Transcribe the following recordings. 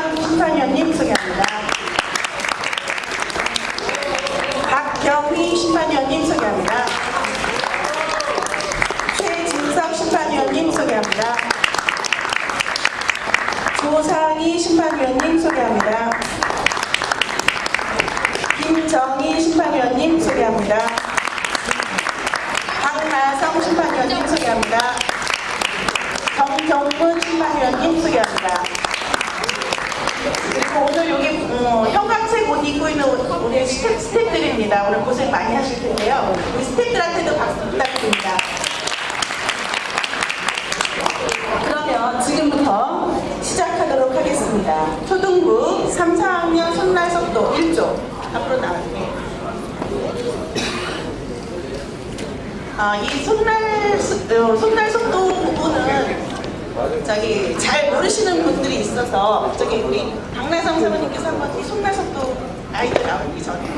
김정환 심판위원님 소개합니다. 박경희 심판위원님 소개합니다. 최진석 심판위원님 소개합니다. 조상희 심판위원님 소개합니다. 김정희 심판위원님 소개합니다. 박나성 심판위원님 소개합니다. 정정문 심판위원님 소개합니다. 그리고 오늘 여기 어, 형광색 옷 입고 있는 우리 스태, 스태프들입니다. 오늘 고생 많이 하실 텐데요. 우리 스태프들한테도 박수 부탁드립니다. 그러면 지금부터 시작하도록 하겠습니다. 초등부 3, 4학년 손날 속도 1조 앞으로 나와주세요. 아, 이 손날, 수- 어, 손날 속도 부분은 저기 잘 모르시는 분들이 있어서 저기 우리 박나성 사모님께서 한번 이 속도 아이들 나오기 전에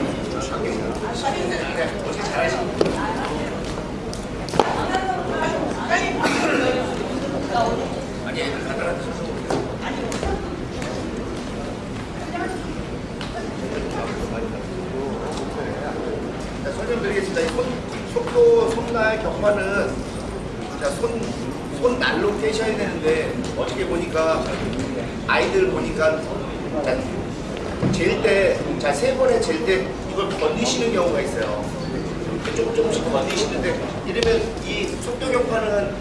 자, 설명드리겠습니다. 이 손, 속도, 손날, 격파는 자, 손, 손날로 떼셔야 되는데 어떻게 보니까 아이들 보니까 자, 잴 때, 자, 세 번에 잴때 이걸 건드시는 경우가 있어요. 조금 조금씩 건드시는데 이러면 이 속도 격파는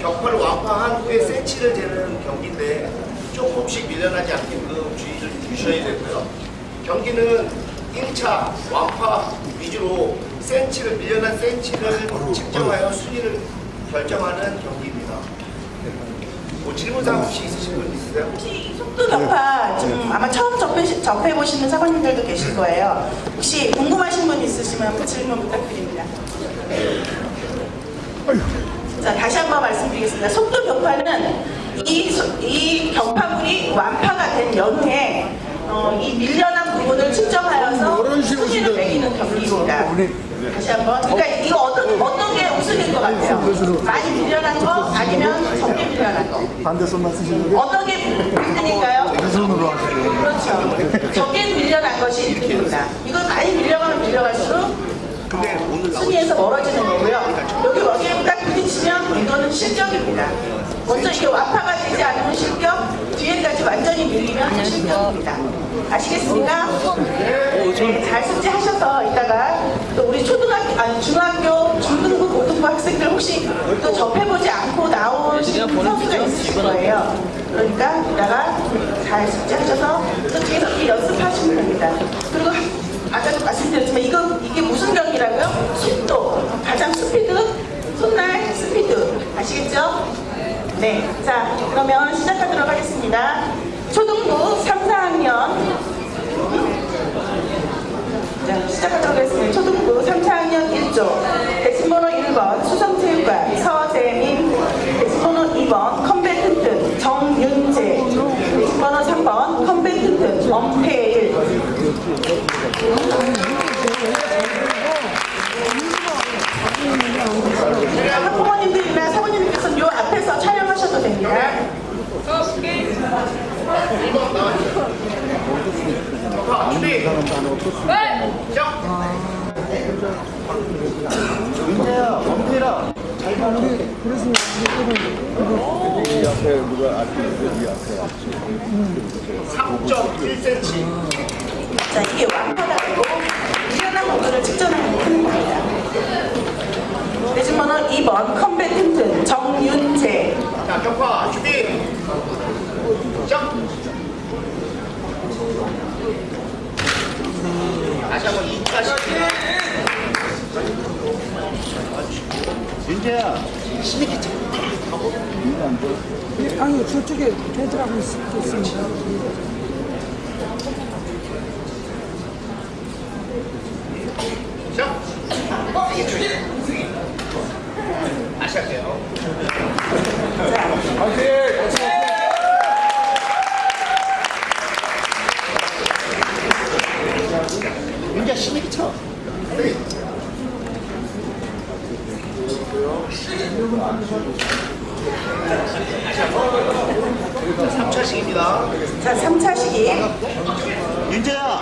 격파를 완파한 후에 센치를 재는 경기인데 조금씩 밀려나지 않게끔 주의를 주셔야 되고요. 경기는 1차 완파 위주로 센치를 밀려난 센치를 측정하여 순위를 결정하는 경기입니다. 뭐 질문사항 혹시 있으신 분 있으세요? 혹시 이 속도 격파 좀 아마 처음 접해, 접해보시는 사모님들도 계실 거예요. 혹시 궁금하신 분 있으시면 그 질문 부탁드립니다. 자, 다시 한번 말씀드리겠습니다. 속도 격파는 이, 소- 이 격파물이 완파가 된 연후에 어, 이 밀려난 부분을 측정하여서 순위를 매기는 경기입니다. 다시 한번. 그러니까 이거 어떤, 어떤 게 우승일 것 같아요? 많이 밀려난 거 아니면 적게 밀려난 거? 반대 손만 쓰시는 게 어떤 게 1등일까요? 왼손으로 하시는 그렇죠. 적게 밀려난 것이 1등입니다. 이건 많이 밀려가면 밀려갈수록 순위에서 멀어지는 거고요. 여기 여기에 딱 부딪히면 이거는 실격입니다. 먼저 이게 완파가 되지 않으면 실격, 뒤에까지 완전히 밀리면 실격입니다. 아시겠습니까? 네, 잘 숙지하셔서 이따가 또 우리 초등학교, 아니 중학교, 중등부, 고등부 학생들 혹시 또 접해보지 않고 나오신 선수가 있으실 거예요. 그러니까 이따가 잘 숙지하셔서 또 뒤에서 이렇게 연습하시면 됩니다. 그리고 아까도 말씀드렸지만 이거 이게 무슨 경기라고요? 속도, 가장 스피드, 손날 스피드 아시겠죠? 네, 자 그러면 시작하도록 하겠습니다. 초등부 3, 4학년. 자, 시작하도록 하겠습니다. 초등부 3, 4학년 1조. 대신번호 1번 수성체육관 서재민 대신번호 2번 컴배튼튼 정윤재. 대신번호 3번 컴배튼튼 엄태일. 학부모님들 앞에서 촬영하셔도 됩니다. 격파 준비! 시작! 민재야, 원태라. 잘 가는 그래서 이 앞에 누가 앞에 이 앞에 3.1cm 자, 이게 완파다고 일어난 부분을 측정하는 겁니다. 대신번호 2번 컴배튼튼 정윤재 자, 격파 준비! 시작! 다시 한번 2까지 민재야, 아유 저쪽에 애들하고 있- 있습니다. 시작! 다시 할게요. 민재 심하게 쳐. 삼차 3차식입니다. 자, 3차 시기. 윤재야.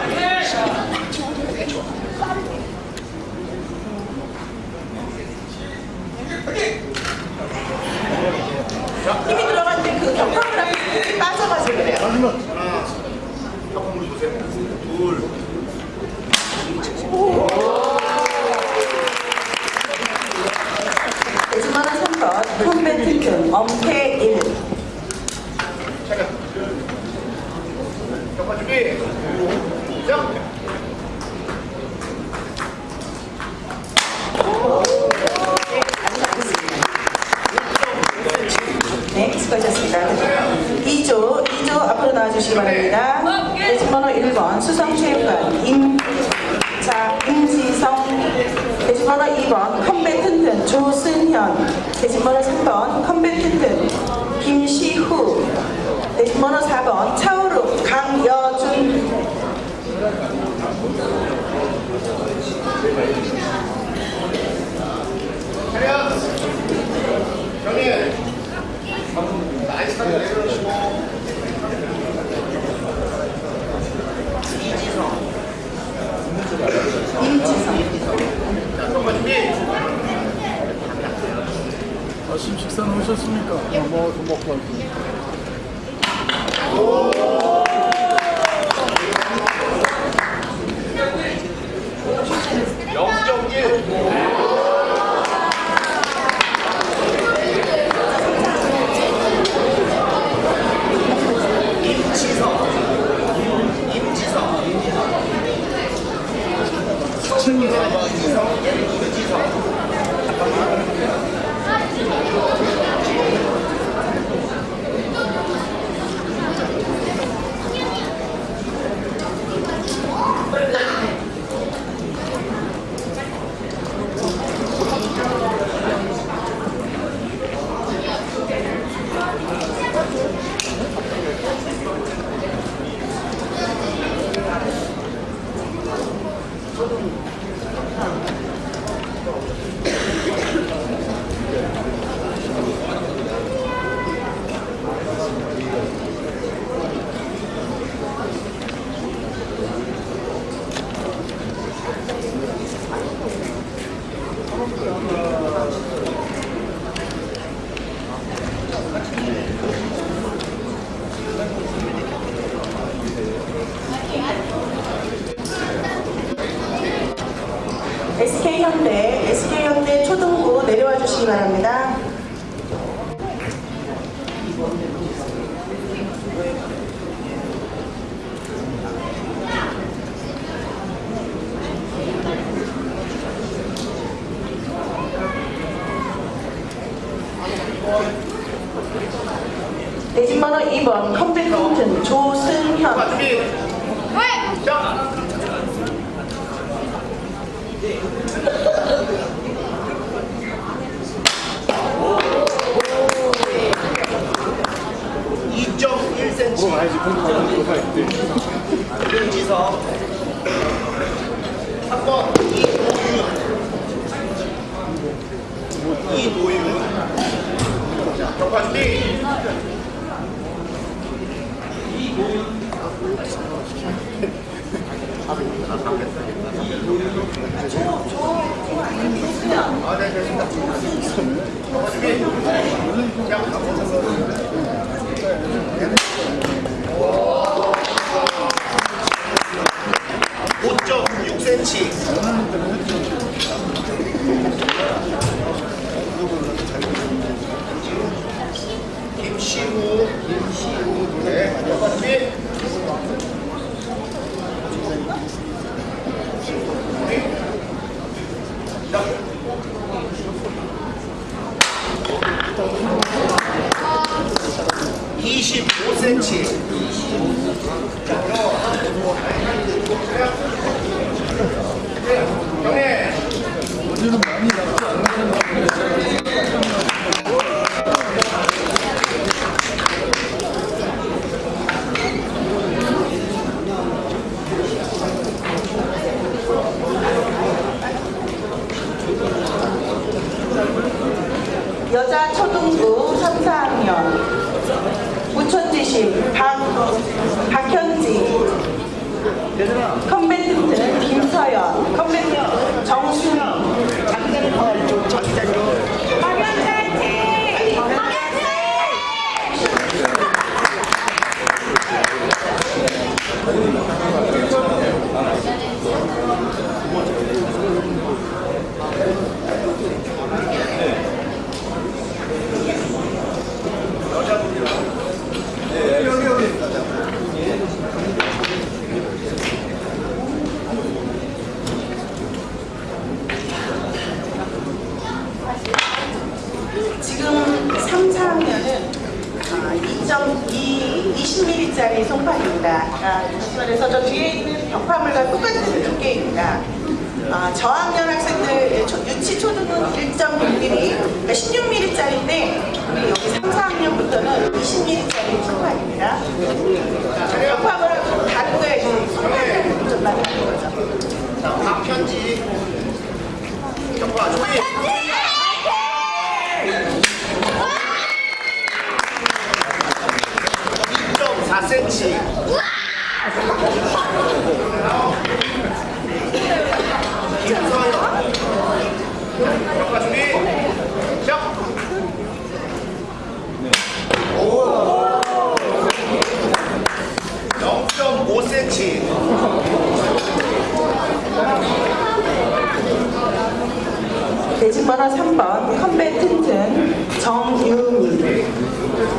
힘이 들어갈 때 그 격파를 하면 힘이 대지만원 3번 컴배트튼 엄태일. 차렷. 격파 준비. 시작. 네, 수고하셨습니다. 2조, 2조 앞으로 나와주시기 바랍니다. 대지번호 1번 수성체육관 임, 자, 임지성 대지번호 2번 컴배튼튼 조승현 대지번호 3번 컴배튼튼 김시후 대지번호 4번 차오룩 강여준 차렷. 정리. 나이스 내려놓으시고. 임지성 자, 격파 준비. 아침 식사는 하셨습니까? 뭐, 좀 먹고 왔습니다. 영정일. 임지성. 임지성. 임지성. 임지성. SK현대, SK현대 초등부 내려와 주시기 바랍니다. 대진번호 2번 컴백홈튼 조승현 격파 준비. 시작. 김지성 3번 이노윤 이노윤 자 격파 준비 아, 네, 됐습니다. 격파 준비 시작. 5.6cm. 김시우. 김시우. 네, 격파 준비. 시작. 25cm. 경례. 어제는 많이 5cm 돼지바라 3번 컴백 튼튼 정유미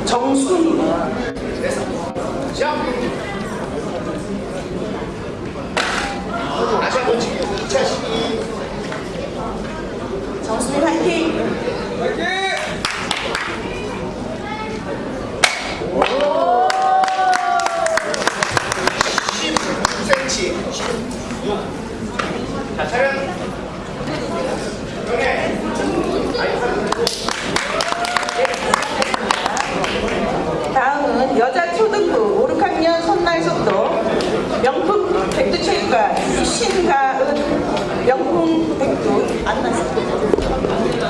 정순이 다시 한번 2차 시기 정순이 화이팅! 화이팅! 다음은 여자 초등부 5, 6학년 선날속도. 명품 백두체육관 신가은 명품 백두 안나습니다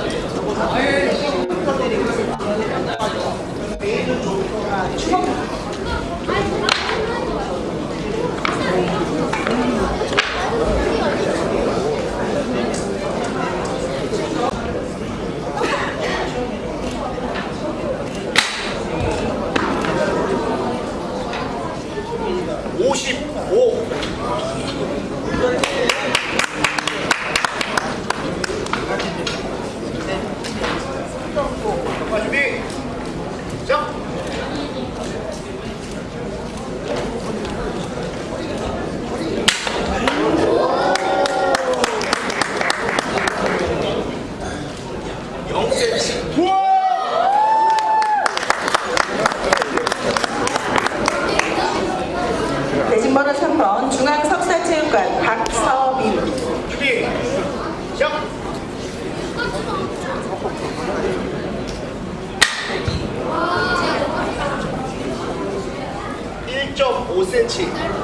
申请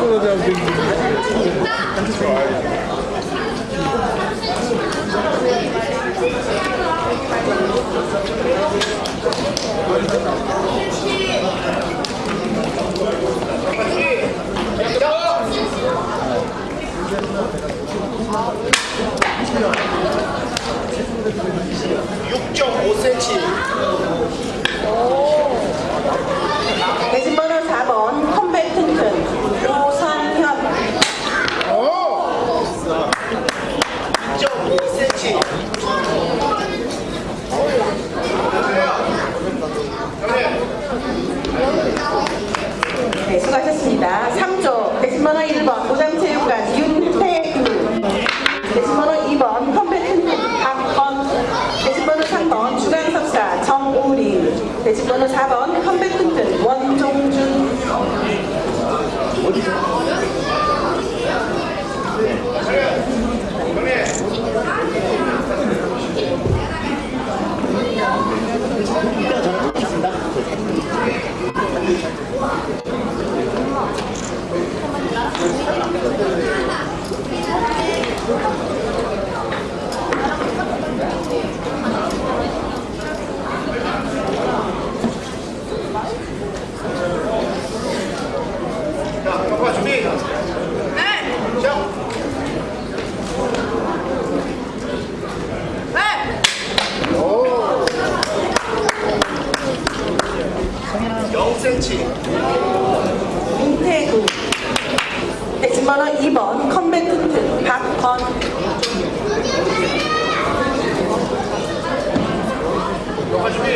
6.5cm 대신 6만원 2번 컴백 쿠트 박건? 준비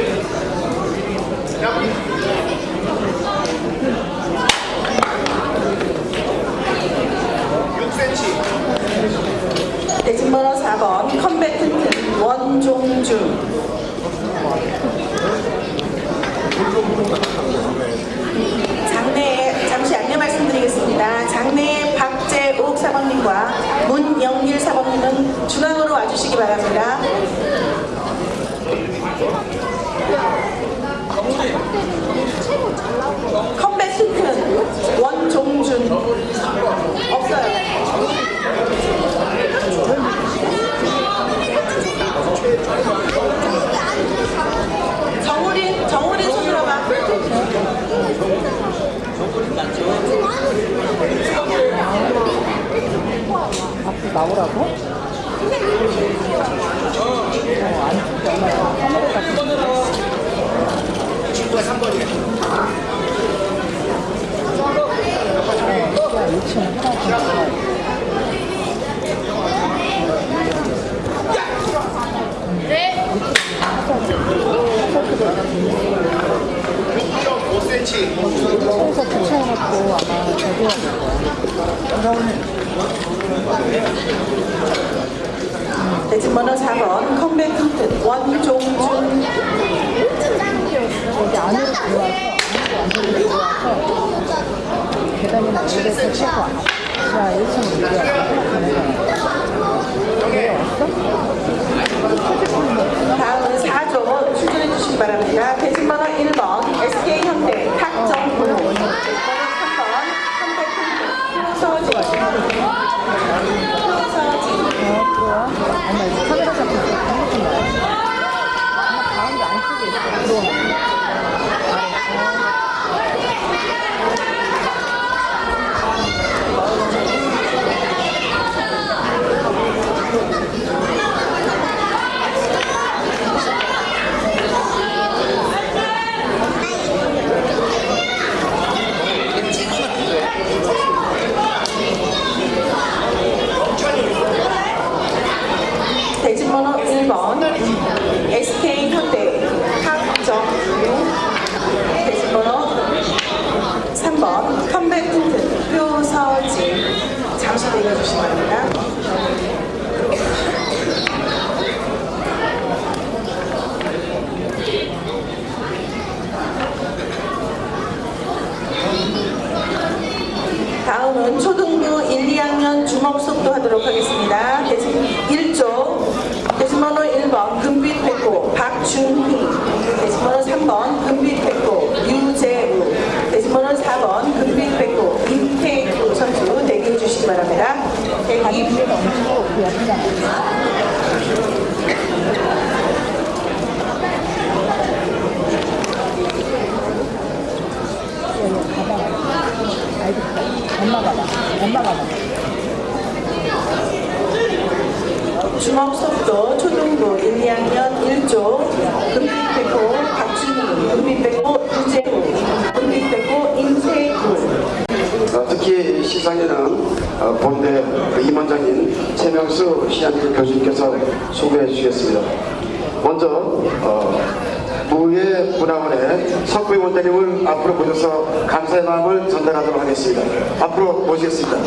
전달하도록 하겠습니다. 앞으로 모시겠습니다.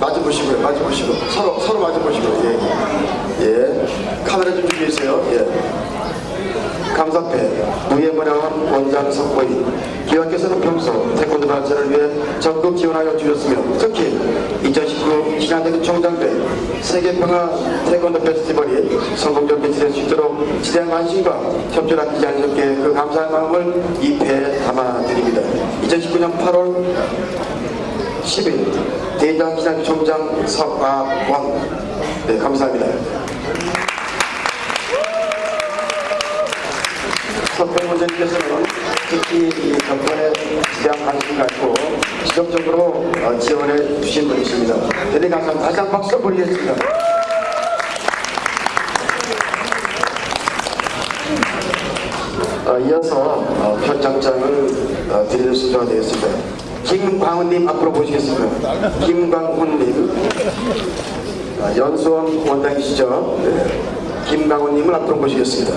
마주 보시고요. 마주 보시고 서로 서로 마주 보시고 예. 예. 카메라 좀 준비해 주세요. 예. 감사패 무예문화원 원장 석보이 기왕께서는 평소 태권도 발전을 위해 적극 지원하여 주셨으며 특히 2019 신한대교 총장대 세계평화 태권도 페스티벌이 성공적인 진행될 수 있도록 지대한 관심과 협조를 아끼지 않으셨기에 그 감사의 마음을 이 배에 담아드립니다. 2019년 8월 10일 대장기장총장 석아원 네 감사합니다. 석배 원장님께서는 특히 이 정권에 지대한 관심 갖고 지속적으로 어, 지원해 주신 분이십니다. 대단히 감사합니다. 다시 한 번 박수 보내겠습니다. 어, 이어서 어, 표창장을 어, 드리는 순서가 되겠습니다. 김광훈님 앞으로 모시겠습니다. 김광훈님 아, 연수원 원장이시죠? 네. 김광훈님을 앞으로 모시겠습니다.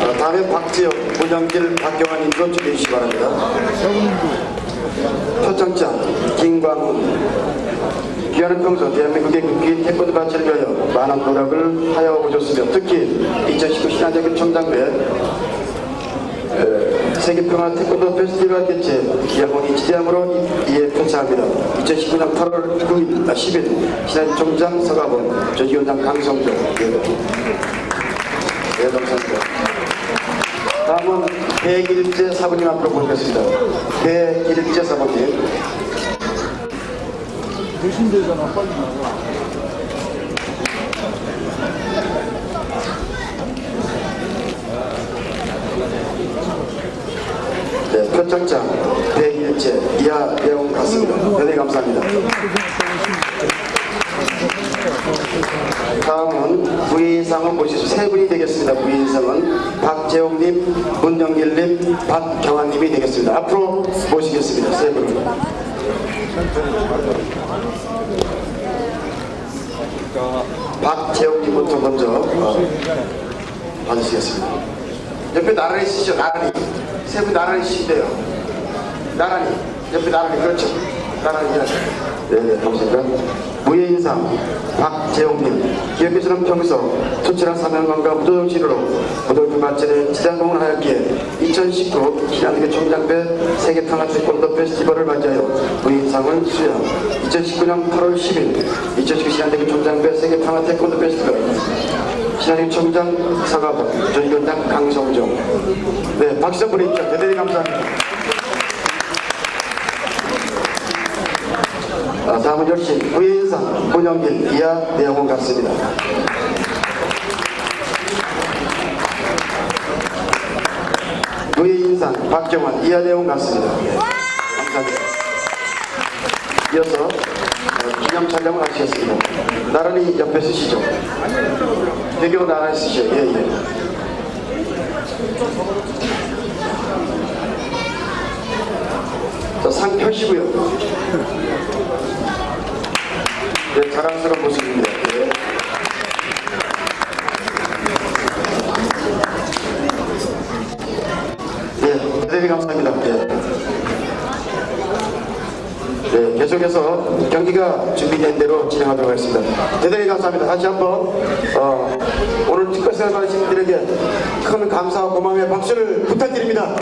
아, 다음에 박지혁, 문영길, 박경환님도 준비해 주시기 바랍니다. 표창장 김광훈 귀하는 평소 대한민국의 국기 태권도 발전을 위하여 많은 노력을 하여 오셨으며 특히 2019 신한대교 총장대 세계평화 태권도 페스티벌 개최 기아원이 지대함으로 이에 표창합니다. 2019년 8월 9일, 아, 10일 신한 총장 서가본 조지원장 강성조 예. 네, 감사합니 다. 다음은 배길재 사부님 앞으로 모시겠습니다. 배길재 사부님. 대신되잖아 빨리 나와. 네, 표창장 배길재 이하 내용 같습니다. 대단히 감사합니다. 다음은 부인상을 모실 세 분이 되겠습니다. 부인상은 박재홍님, 문영길님, 박경환님이 되겠습니다. 앞으로 모시겠습니다. 세 분을. 박재홍님부터 먼저 어, 받으시겠습니다. 옆에 나란히 쓰시죠. 나란히. 세 분 나란히 쓰시대요. 나란히. 옆에 나란히. 그렇죠. 나란히 해야죠. 네네, 감사합니다. 무예인상 박재홍님. 기업에서는 평소 투철한 사명감과 무도정신으로 고등부 발전에 지장동을 하였기에 2019 신한대교 총장배 세계평화 태권도 페스티벌을 맞이하여 무예인상을 수여 2019년 8월 10일 2019 신한대교 총장배 세계평화 태권도 페스티벌 신한대 총장 사과본 전위원장 강성종. 네 박수 한번 보내주십시오 대단히 감사합니다. 아, 다음은 역시 부인상 문영길 이하 대학원 같습니다. 부인상 박정환 이하 대학원 같습니다. 네, 감사합니다. 이어서 어, 기념 촬영을 하시겠습니다. 나란히 옆에 쓰시죠. 배경 나란히 쓰시죠. 예 예. 자 상 펴시고요 네, 자랑스러운 모습입니다. 네. 네, 대단히 감사합니다. 네. 네, 계속해서 경기가 준비된 대로 진행하도록 하겠습니다. 대단히 감사합니다. 다시 한번 어, 오늘 특별상을 받으신 분들에게 큰 감사와 고마움의 박수를 부탁드립니다.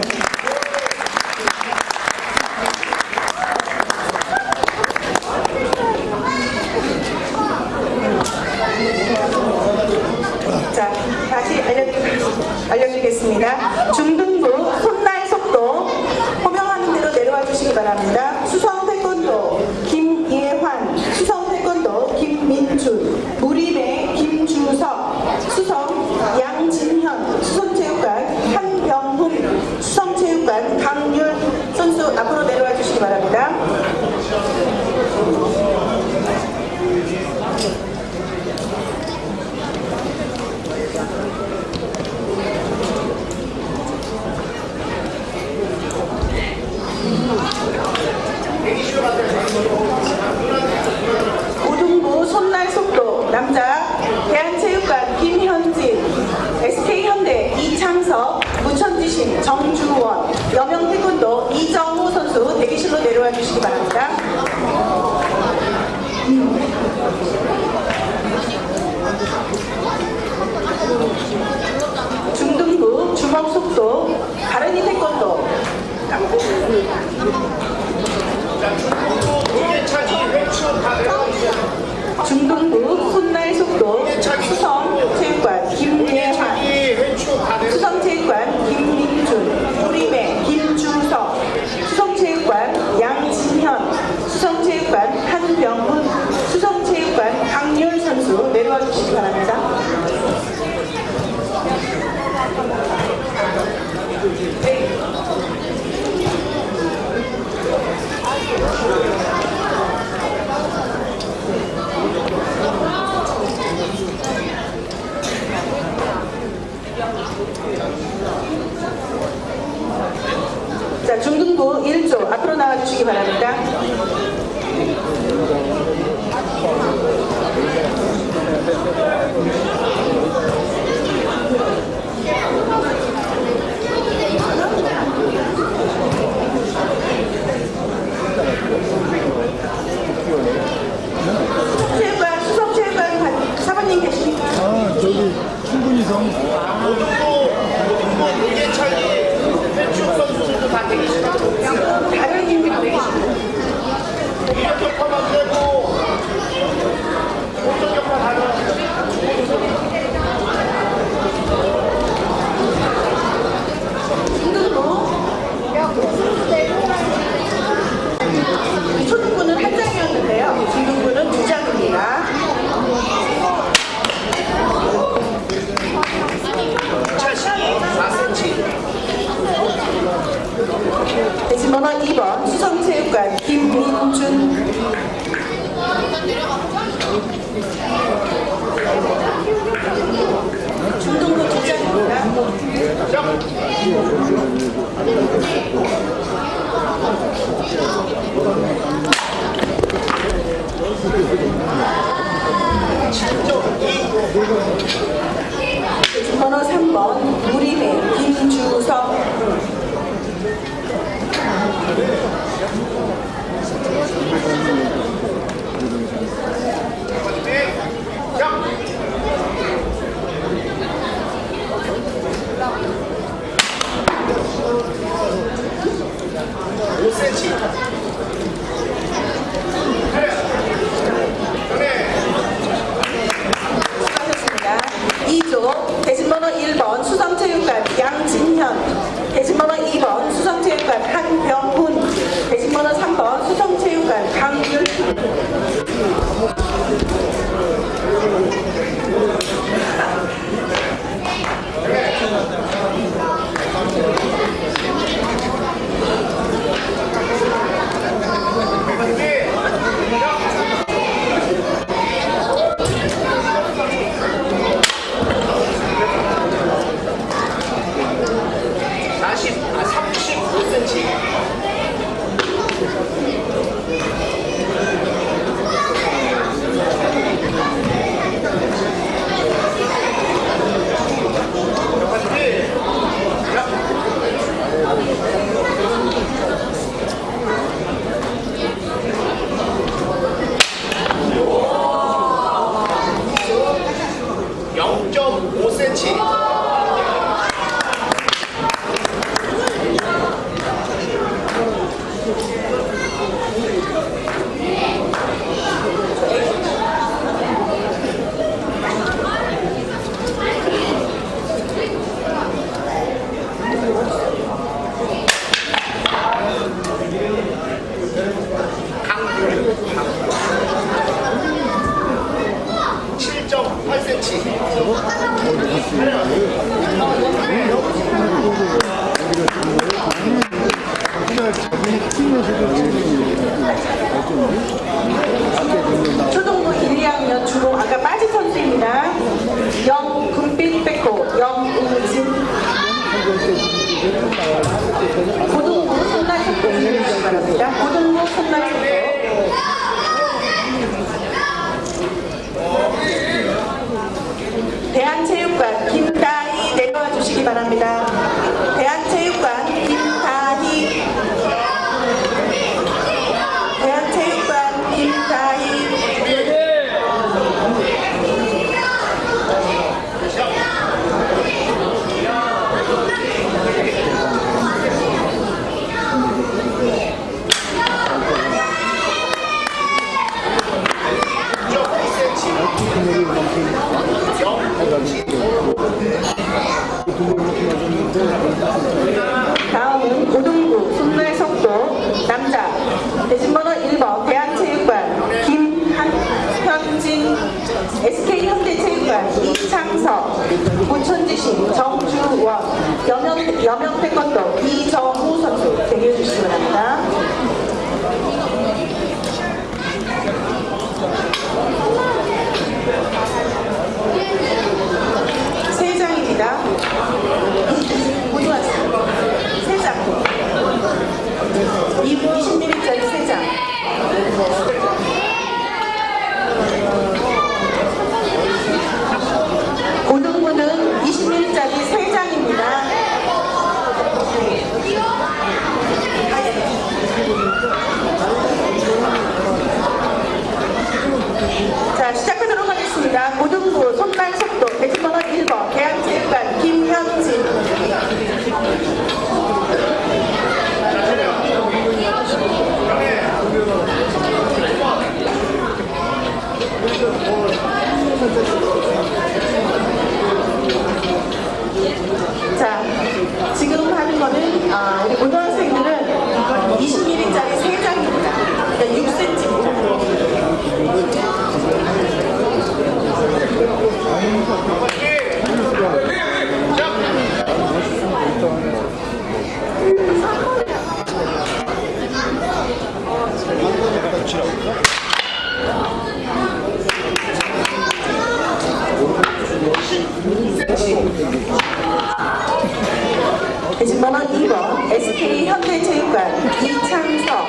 TV 현대체육관 이창석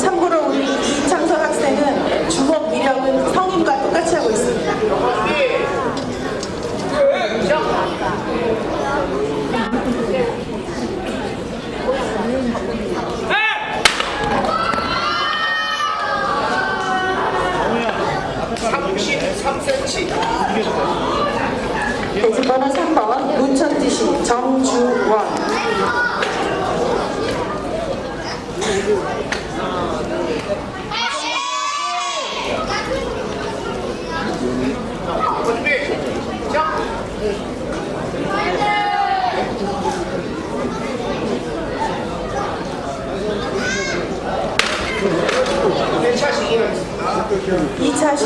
참고로 우리 이창석 학생은 주먹 이력은 성인과 똑같이 하고 있습니다. 대지 번호 3번 문천지시 정주원. 준비, 괜찮으시기는 2차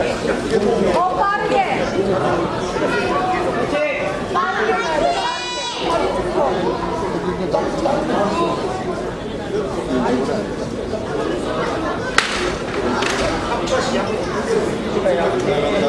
어 빠르게. 빠르게. 빠르게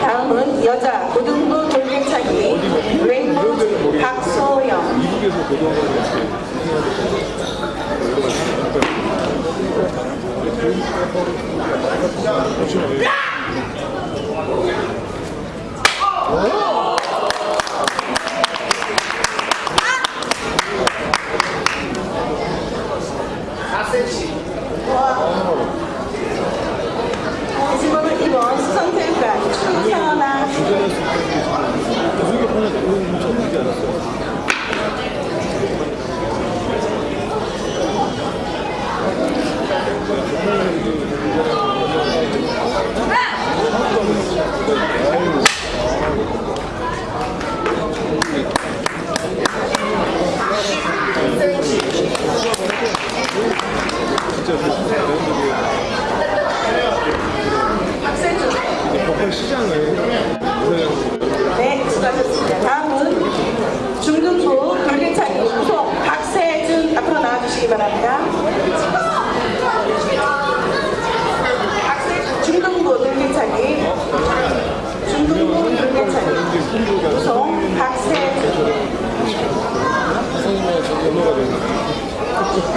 다음은 여자 고등부 돌격차기 웨이트 박소영 미국에서 이건 수성 체육관 추선아 진짜. 그 시장을 네, 수고하셨습니다. 다음은 중등부 돌개차기 후속 박세준 앞으로 나와주시기 바랍니다. 중등부 돌개차기 중등부 돌개차기 후속 박세준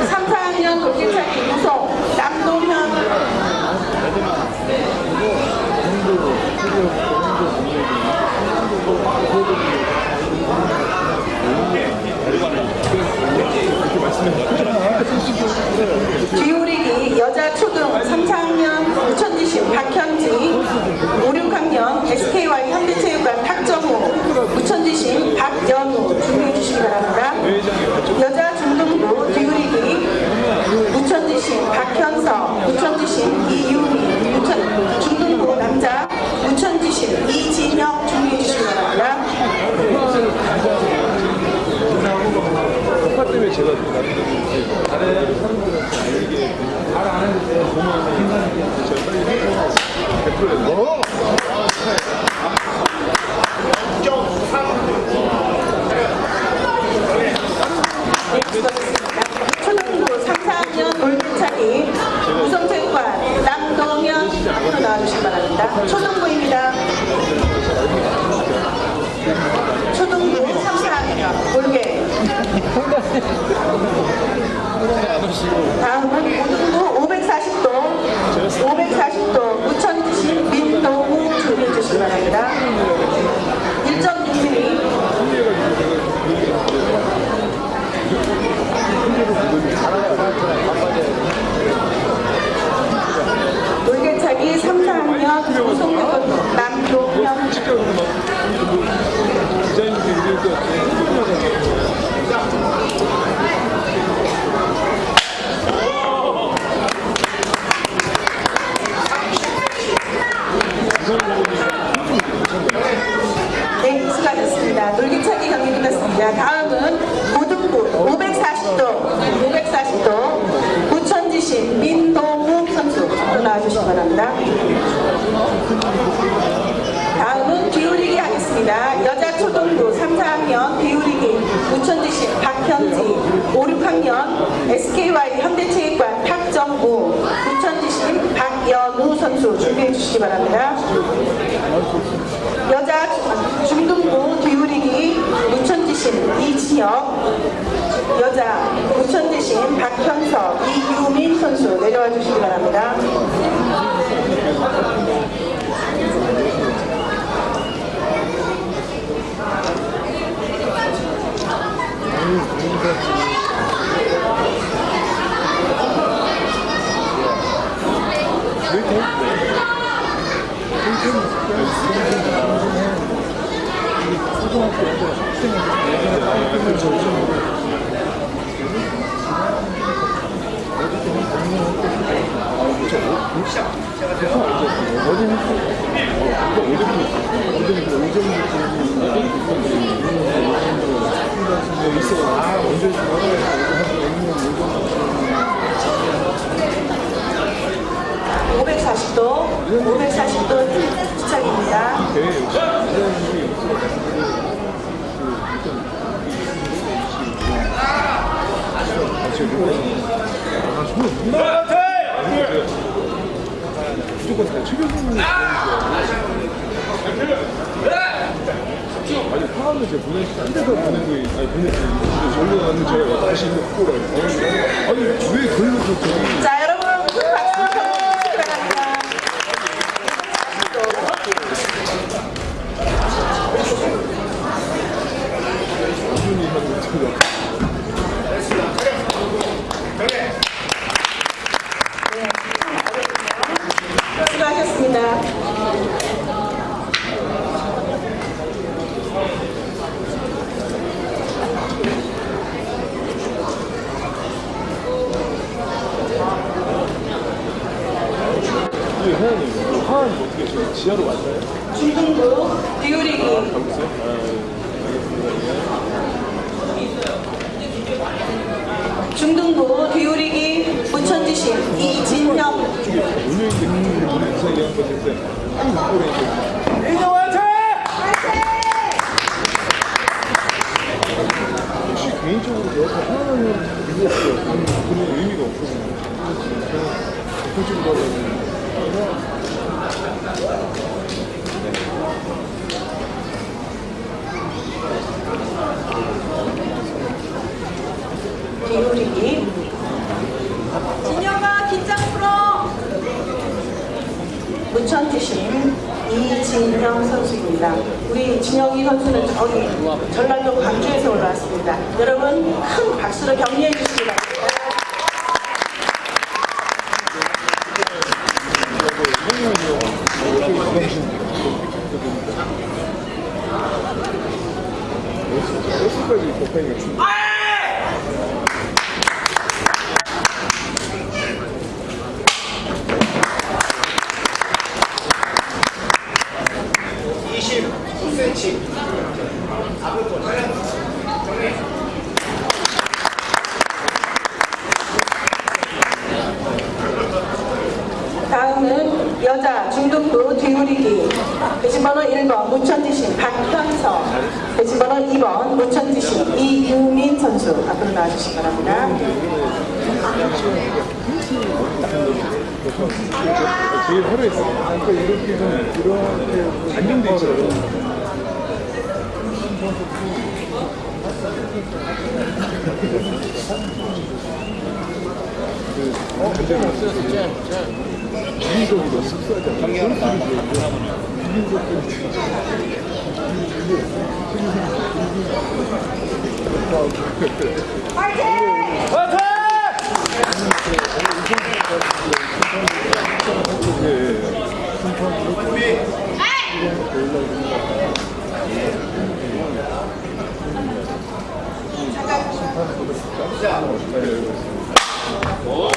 3, 4학년 돌개차기 후속 남동현 주요리기 그 여자 초등 3학년 무천지심 박현지 5, 6학년 SKY 현대체육관 박정호 무천지심 박연우 준비해 주시기 바랍니다. 여자 당연히 화환 어떻게 지하로 왔나요? 중동구 뉴리그. 아, 가보세요? 중등부 디오리기 부천지시 이진영. 이진영 화이팅! 혹시 개인적으로 내가 하나는 의미가 없어요. 그런 의미가 없어서 그쪽으로 가면 개요리기 진영아 긴장 풀어. 무천 주심 이진영 선수입니다. 우리 진영이 선수는 저기 전라도 광주에서 올라왔습니다. 여러분 큰 박수로 격려해 주시기 바랍니다 그 어, 그때는 없어졌어. 잼, 잼. 비빔국으로 씁싸잖아. 비빔국으로 비빔국으로. 파이팅! 파이팅! 자, 않고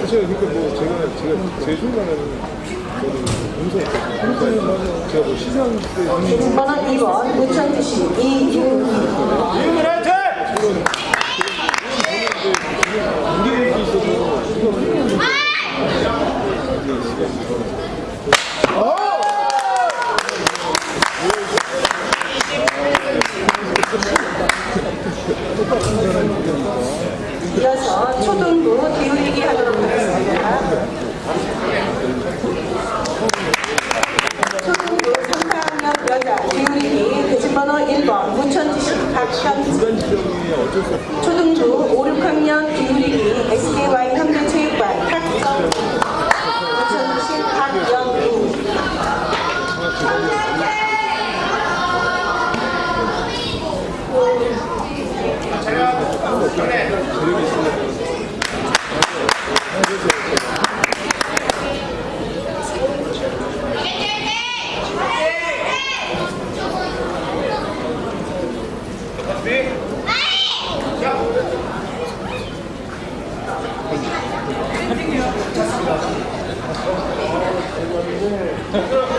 사실 그러니까 뭐 제가 제가 제일 좋아하는 저는 동서 있거든요. 제가 뭐 시장 때 2만 원 2번 5천 주시 이윤 이윤 就。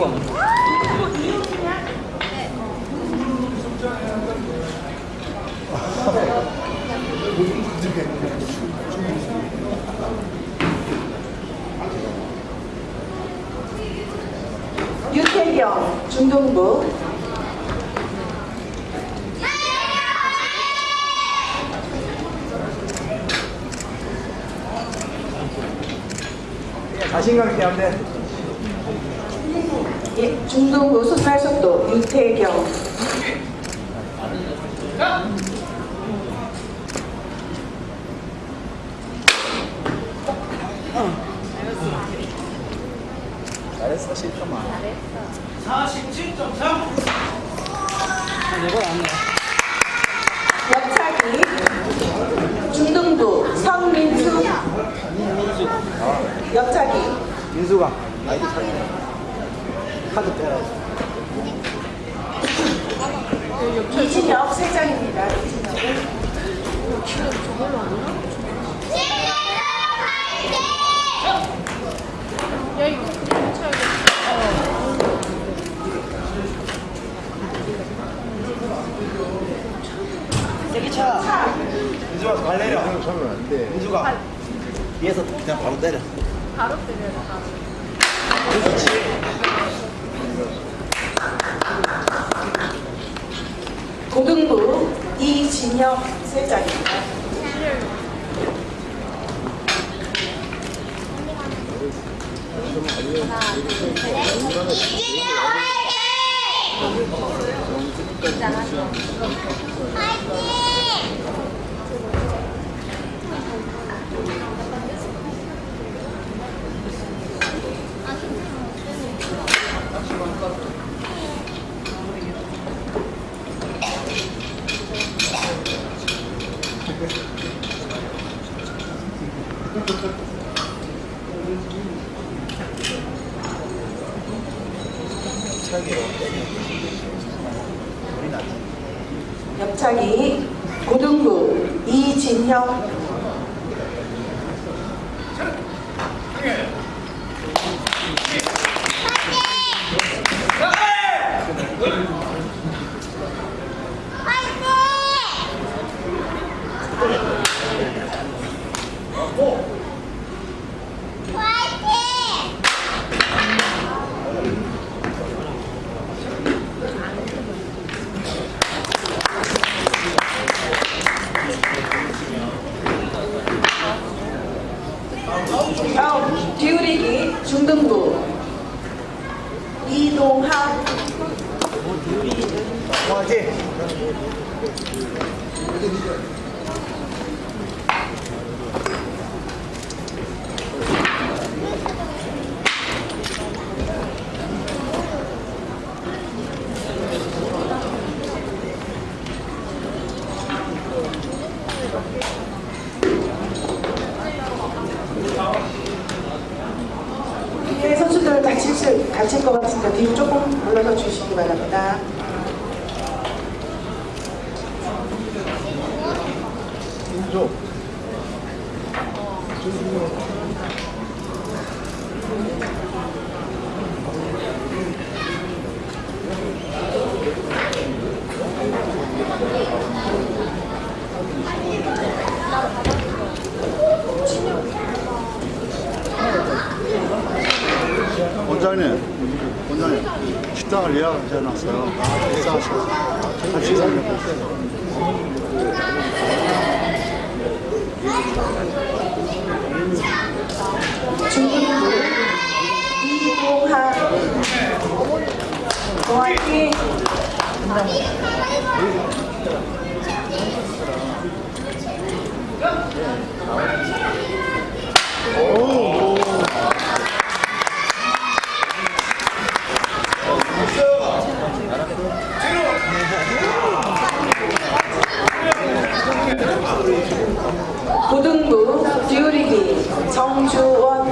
들고 가는 유태경 중동부 자신감 있게 하면 돼. 중동부 소살속도 유태경. 파이팅! 원장님, 원장님, 식당을 예약을 해놨어요. 아, 식사하시고, 한 식사를 해보세요. 고등부 듀리기 정주원.